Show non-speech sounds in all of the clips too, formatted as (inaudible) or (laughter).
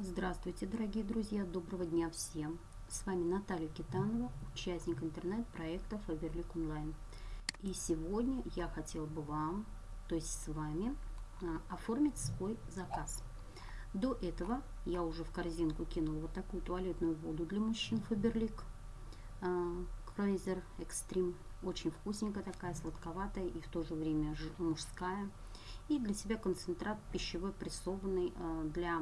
Здравствуйте, дорогие друзья! Доброго дня всем! С вами Наталья Китанова, участник интернет-проекта Фаберлик Онлайн. И сегодня я хотела бы вам, то есть с вами, а, оформить свой заказ. До этого я уже в корзинку кинула вот такую туалетную воду для мужчин Фаберлик Crazer Extreme. Очень вкусненькая такая, сладковатая и в то же время мужская. И для себя концентрат пищевой прессованный а, для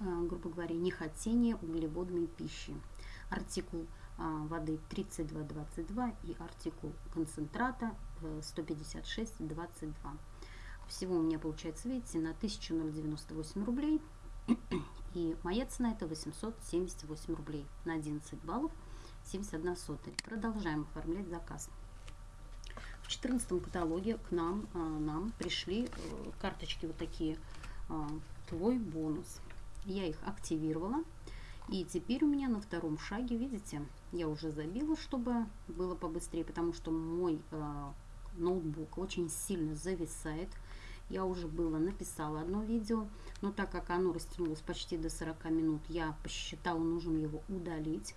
грубо говоря, нехотение углеводной пищи. Артикул а, воды 3222 и артикул концентрата 15622. Э, Всего у меня получается, видите, на 1098 рублей. (clears throat) И моя цена это 878 рублей на 11 баллов 71 сотая. Продолжаем оформлять заказ. В 14 каталоге к нам, нам пришли э, карточки вот такие «Твой бонус». Я их активировала. И теперь у меня на втором шаге, видите, я уже забила, чтобы было побыстрее, потому что мой э, ноутбук очень сильно зависает. Я уже было написала одно видео, но так как оно растянулось почти до 40 минут, я посчитала нужным его удалить,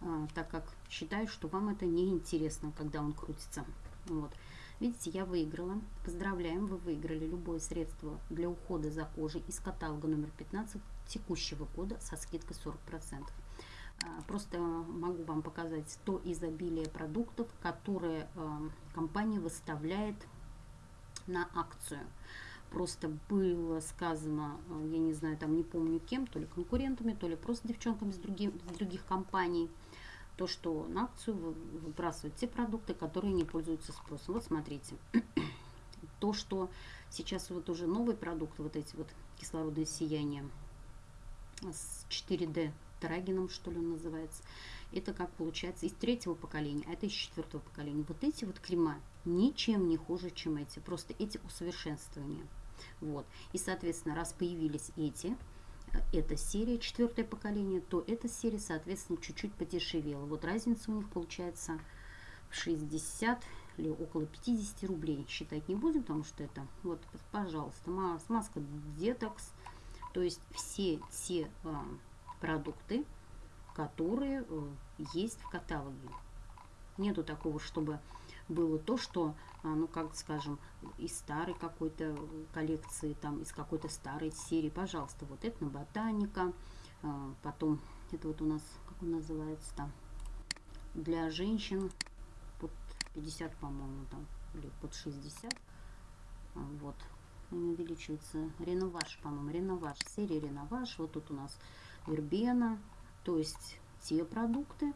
э, так как считаю, что вам это не интересно, когда он крутится. Вот. Видите, я выиграла. Поздравляем, вы выиграли любое средство для ухода за кожей из каталога номер 15 текущего года со скидкой 40%. А, просто могу вам показать то изобилие продуктов, которые а, компания выставляет на акцию. Просто было сказано, а, я не знаю, там не помню кем, то ли конкурентами, то ли просто девчонками с, других с других компаний, то, что на акцию выбрасывают те продукты, которые не пользуются спросом. Вот смотрите, (clears throat) то, что сейчас вот уже новые продукты, вот эти вот кислородные сияния с 4D Трагином, что ли он называется, это как получается из третьего поколения, а это из четвертого поколения. Вот эти вот крема ничем не хуже, чем эти, просто эти усовершенствования. Вот. И, соответственно, раз появились эти, эта серия, четвертое поколение, то эта серия, соответственно, чуть-чуть подешевела. Вот разница у них получается 60 или около 50 рублей. Считать не будем, потому что это, вот, пожалуйста, маска детокс. То есть все те э, продукты, которые э, есть в каталоге. Нету такого, чтобы было то, что, а, ну, как скажем, из старой какой-то коллекции, там, из какой-то старой серии, пожалуйста, вот это на ботаника, а, потом, это вот у нас, как он называется там, для женщин под 50, по-моему, там, или под 60, а, вот, не увеличивается, реноваж, по-моему, реноваж, серия реноваж, вот тут у нас вербена, то есть те продукты,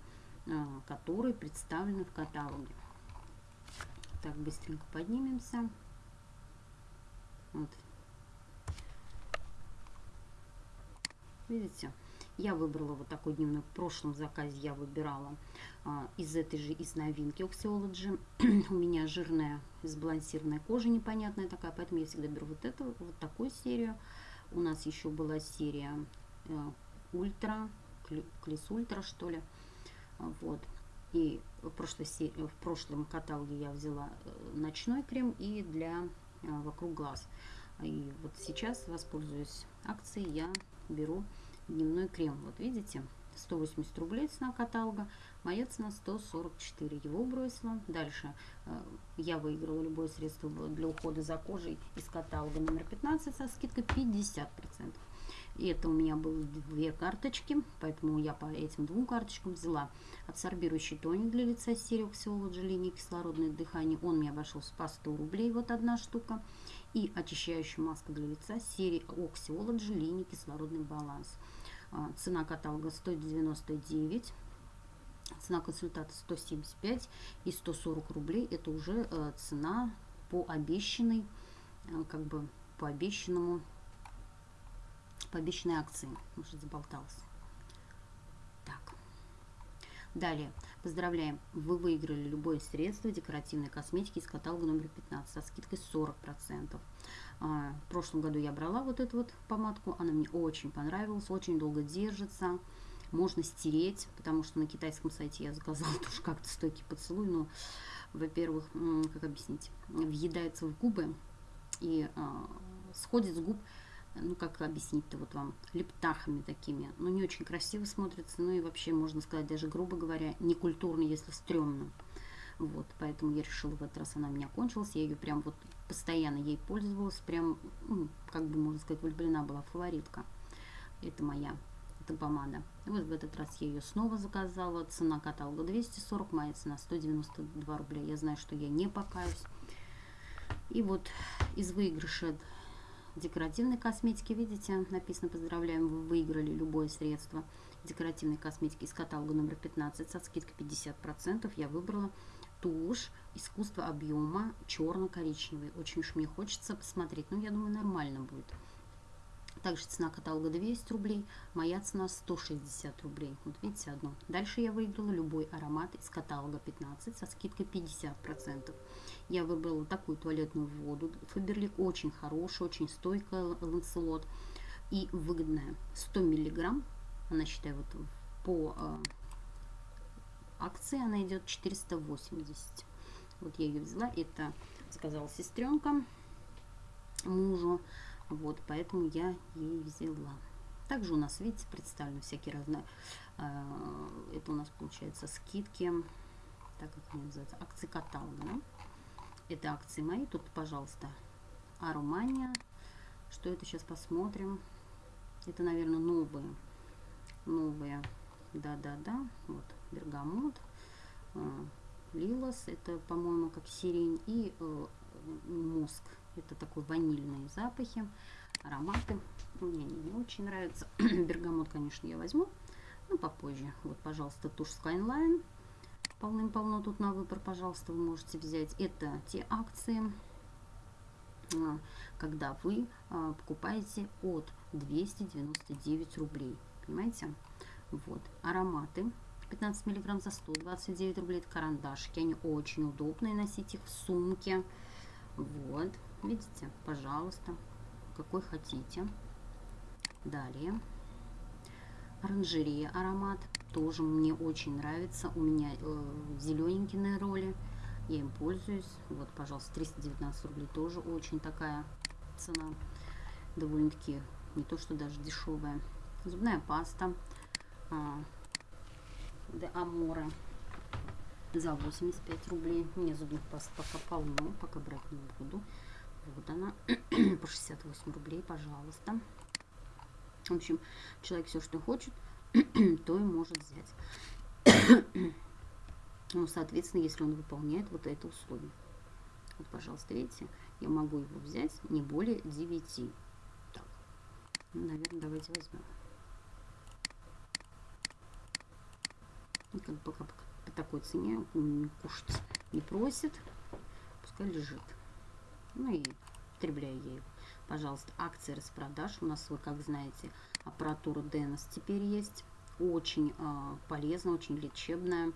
которые представлены в каталоге. Так, быстренько поднимемся. Вот. Видите? Я выбрала вот такой дневной. В прошлом заказе я выбирала а, из этой же, из новинки Oxyology. (clears throat) У меня жирная, сбалансированная кожа непонятная такая, поэтому я всегда беру вот эту, вот такую серию. У нас еще была серия э, Ультра, Клис Ультра, что ли. Вот. И в, прошлой серии, в прошлом каталоге я взяла э, ночной крем и для э, вокруг глаз. И вот сейчас, воспользуюсь акцией, я беру дневной крем. Вот видите, 180 рублей цена каталога, моя цена 144, его бросила. Дальше э, я выиграла любое средство для ухода за кожей из каталога номер 15 со скидкой 50%. И это у меня было две карточки, поэтому я по этим двум карточкам взяла абсорбирующий тоник для лица Oxyology линии кислородное дыхание. Он мне обошелся по 100 рублей, вот одна штука. И очищающая маска для лица серии Oxyology линии кислородный баланс. А, цена каталога 199 цена консультата 175 и 140 рублей это уже э, цена по обещанной э, как бы по обещанному по обещанной акции. Может, заболтался. Далее. Поздравляем. Вы выиграли любое средство декоративной косметики из каталога номер 15 со скидкой 40%. А, в прошлом году я брала вот эту вот помадку. Она мне очень понравилась. Очень долго держится. Можно стереть, потому что на китайском сайте я заказала (laughs) тоже как-то стойкий поцелуй. Но, во-первых, как объяснить, въедается в губы и а, сходит с губ ну как объяснить-то вот вам, лептахами такими. Ну не очень красиво смотрится, ну и вообще, можно сказать, даже грубо говоря, некультурно, если стрёмно. Вот, поэтому я решила в этот раз она у меня кончилась. Я ее прям вот постоянно ей пользовалась. Прям, ну, как бы можно сказать, влюблена была фаворитка. Это моя, это помада. И вот в этот раз я ее снова заказала. Цена каталога 240, моя цена 192 рубля. Я знаю, что я не покаюсь. И вот из выигрыша декоративной косметики, видите, написано «Поздравляем, вы выиграли любое средство декоративной косметики из каталога номер 15 со скидкой 50%. Я выбрала тушь искусство объема черно-коричневый. Очень уж мне хочется посмотреть. Ну, я думаю, нормально будет. Также цена каталога 200 рублей, моя цена 160 рублей. Вот видите, одно. Дальше я выиграла любой аромат из каталога 15 со скидкой 50%. Я выбрала такую туалетную воду. Фаберлик очень хорошая, очень стойкая ланцелот и выгодная. 100 миллиграмм, она считаю вот по э, акции она идет 480. Вот я ее взяла, это сказала сестренка мужу, вот, поэтому я ей взяла. Также у нас, видите, представлены всякие разные, э, это у нас получается скидки, так как они называются, акции каталога? Это акции мои, тут, пожалуйста, Арумания, что это сейчас посмотрим, это, наверное, новые, новые, да-да-да, вот, бергамот, э, лилос, это, по-моему, как сирень, и э, мозг, это такой ванильные запахи, ароматы. Мне они не очень нравятся. (clears throat) Бергамот, конечно, я возьму, но попозже. Вот, пожалуйста, тушь Skyline. Полным-полно тут на выбор, пожалуйста, вы можете взять. Это те акции, э, когда вы покупаете от 299 рублей. Понимаете? Вот. Ароматы 15 миллиграмм за 129 рублей. Это карандашики. Они очень удобные. Носить их в сумке. Вот. Видите? Пожалуйста. Какой хотите. Далее. Оранжерея аромат. Тоже мне очень нравится. У меня э, зелененький на роли. Я им пользуюсь. Вот, пожалуйста, 319 рублей. Тоже очень такая цена. Довольно-таки не то, что даже дешевая. Зубная паста. А, де Аморе за 85 рублей. Мне зубных паст пока полно, пока брать не буду. Вот она, (clears throat) по 68 рублей, пожалуйста. В общем, человек все, что хочет, (clears throat) то и может взять. (clears throat) ну, соответственно, если он выполняет вот это условие. Вот, пожалуйста, видите, я могу его взять не более 9. Так, ну, наверное, давайте возьмем. бы пока по такой цене кушать не просит, пускай лежит. Ну и потребляю я. Пожалуйста, акции распродаж. У нас, вы как знаете, аппаратура Денос теперь есть. Очень э, полезно, очень лечебная,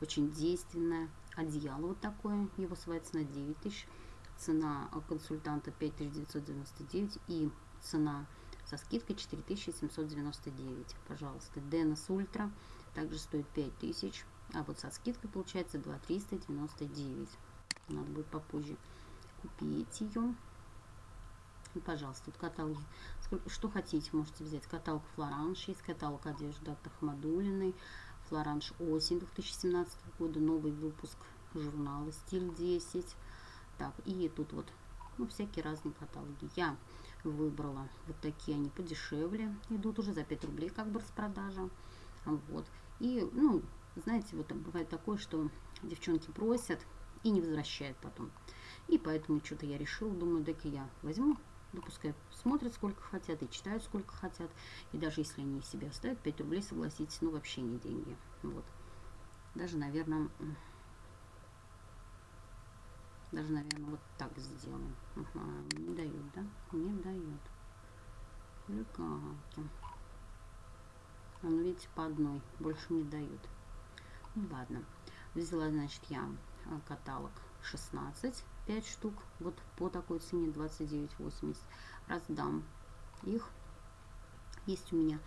очень действенная. Одеяло вот такое, его своя цена 9 тысяч. Цена консультанта 5999 и цена со скидкой 4799. Пожалуйста, Денос Ультра также стоит 5000, а вот со скидкой получается 2399. Надо будет попозже купить ее. Пожалуйста, тут каталоги. Что хотите, можете взять. Каталог Флоранж, есть каталог одежды от Ахмадулиной, Флоранж осень 2017 года, новый выпуск журнала Стиль 10. Так, и тут вот ну, всякие разные каталоги. Я выбрала вот такие, они подешевле, идут уже за 5 рублей как бы распродажа. Вот. И, ну, знаете, вот бывает такое, что девчонки просят и не возвращают потом. И поэтому что-то я решила, думаю, так и я возьму, да пускай смотрят сколько хотят и читают сколько хотят. И даже если они себе оставят 5 рублей, согласитесь, ну вообще не деньги. Вот. Даже, наверное, даже, наверное, вот так сделаем. Ага, не дают, да? Не дают. Хулиганки. А ну, видите, по одной. Больше не дают. Ну, ладно. Взяла, значит, я а, каталог 16, 5 штук. Вот по такой цене 29,80. Раздам их. Есть у меня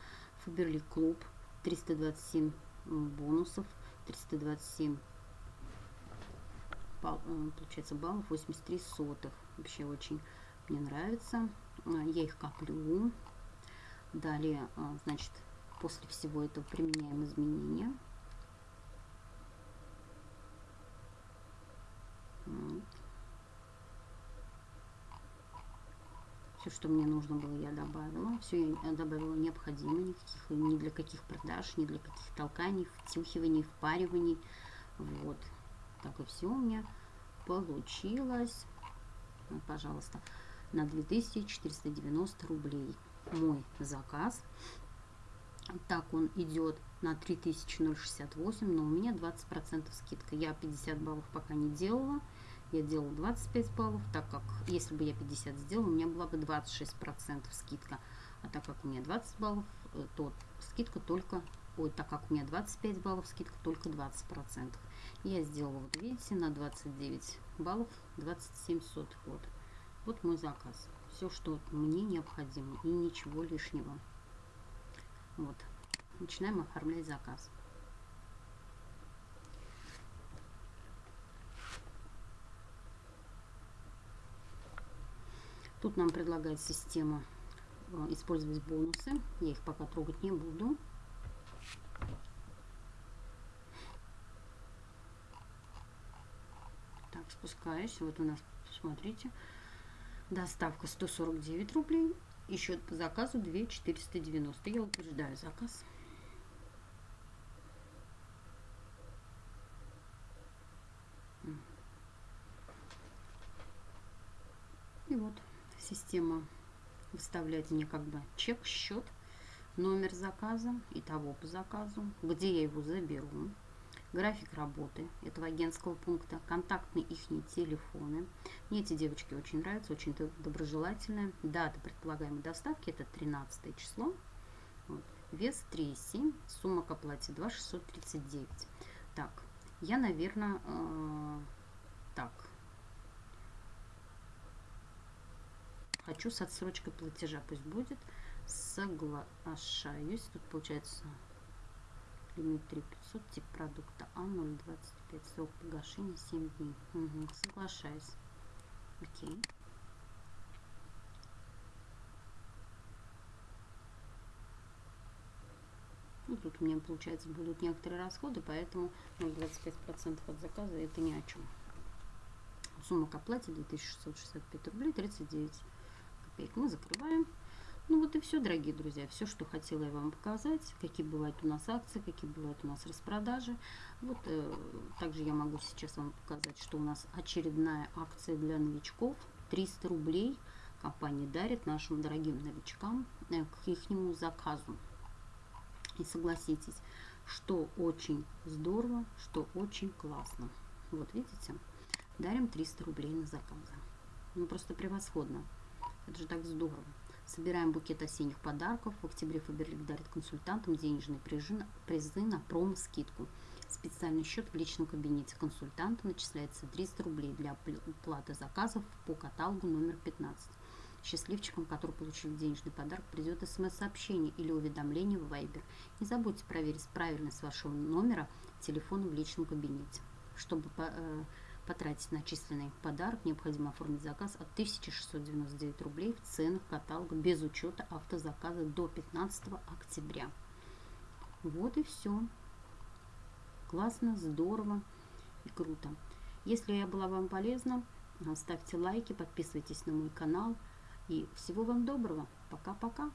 Фаберлик Клуб. 327 бонусов. 327 э, получается баллов 83 сотых вообще очень мне нравится я их коплю. Далее, значит, после всего этого применяем изменения. Вот. Все, что мне нужно было, я добавила. Все я добавила необходимо, никаких, ни для каких продаж, ни для каких толканий, втюхиваний, впариваний. Вот. Так и все у меня получилось. Вот, пожалуйста, на 2490 рублей мой заказ. Так он идет на 3068, но у меня 20% скидка. Я 50 баллов пока не делала я делала 25 баллов, так как если бы я 50 сделала, у меня была бы 26% скидка. А так как у меня 20 баллов, э, то скидка только, ой, так как у меня 25 баллов, скидка только 20%. Я сделала, вот видите, на 29 баллов 27 сотых. Вот. вот мой заказ. Все, что мне необходимо и ничего лишнего. Вот. Начинаем оформлять заказ. Тут нам предлагает система э, использовать бонусы. Я их пока трогать не буду. Так, спускаюсь. Вот у нас, смотрите, доставка 149 рублей. И счет по заказу 2 490. Я утверждаю заказ. И вот система выставляет мне как бы чек, счет, номер заказа, и того по заказу, где я его заберу, график работы этого агентского пункта, контактные их телефоны. Мне эти девочки очень нравятся, очень доброжелательные. Дата предполагаемой доставки это 13 число. Вот. Вес 3,7, сумма к оплате 2,639. Так, я, наверное, э, так, Хочу с отсрочкой платежа, пусть будет. Соглашаюсь. Тут получается лимит 3500, тип продукта А025, срок погашения 7 дней. Угу, соглашаюсь. Окей. Ну, тут у меня, получается, будут некоторые расходы, поэтому 0,25% от заказа это ни о чем. Сумма к оплате 2665 рублей 39 копеек мы закрываем. Ну вот и все, дорогие друзья, все, что хотела я вам показать, какие бывают у нас акции, какие бывают у нас распродажи. Вот э, также я могу сейчас вам показать, что у нас очередная акция для новичков. 300 рублей компания дарит нашим дорогим новичкам э, к их заказу. И согласитесь, что очень здорово, что очень классно. Вот видите, дарим 300 рублей на заказы. Ну просто превосходно. Это же так здорово. Собираем букет осенних подарков. В октябре Фаберлик дарит консультантам денежные призы, призы на промо-скидку. Специальный счет в личном кабинете консультанта начисляется 300 рублей для оплаты заказов по каталогу номер 15. Счастливчикам, которые получили денежный подарок, придет смс-сообщение или уведомление в Viber. Не забудьте проверить правильность вашего номера телефона в личном кабинете, чтобы э, потратить начисленный подарок, необходимо оформить заказ от 1699 рублей в ценах каталога без учета автозаказа до 15 октября. Вот и все. Классно, здорово и круто. Если я была вам полезна, ставьте лайки, подписывайтесь на мой канал. И всего вам доброго. Пока-пока.